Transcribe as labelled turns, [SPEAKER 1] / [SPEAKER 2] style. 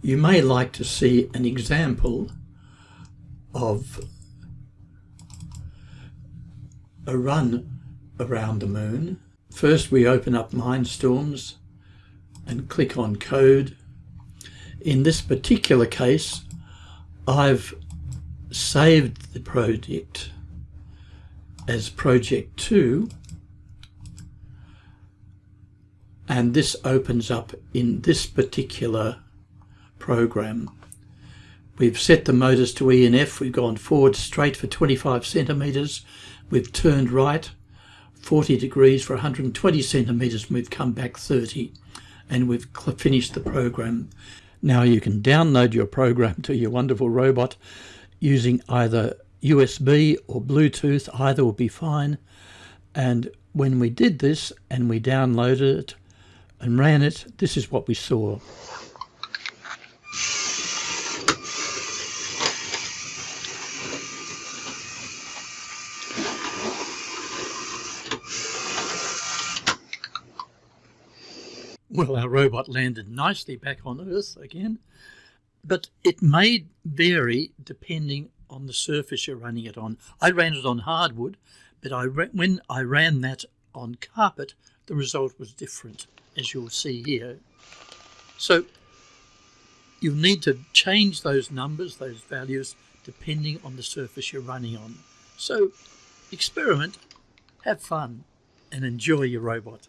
[SPEAKER 1] You may like to see an example of a run around the moon. First we open up Mindstorms and click on code. In this particular case I've saved the project as project 2 and this opens up in this particular program. We've set the motors to E and F, we've gone forward straight for 25 centimetres, we've turned right 40 degrees for 120 centimetres and we've come back 30 and we've finished the program. Now you can download your program to your wonderful robot using either USB or Bluetooth, either will be fine. And when we did this and we downloaded it and ran it, this is what we saw. Well, our robot landed nicely back on Earth again, but it may vary depending on the surface you're running it on. I ran it on hardwood, but I when I ran that on carpet, the result was different, as you'll see here. So you'll need to change those numbers, those values, depending on the surface you're running on. So experiment, have fun, and enjoy your robot.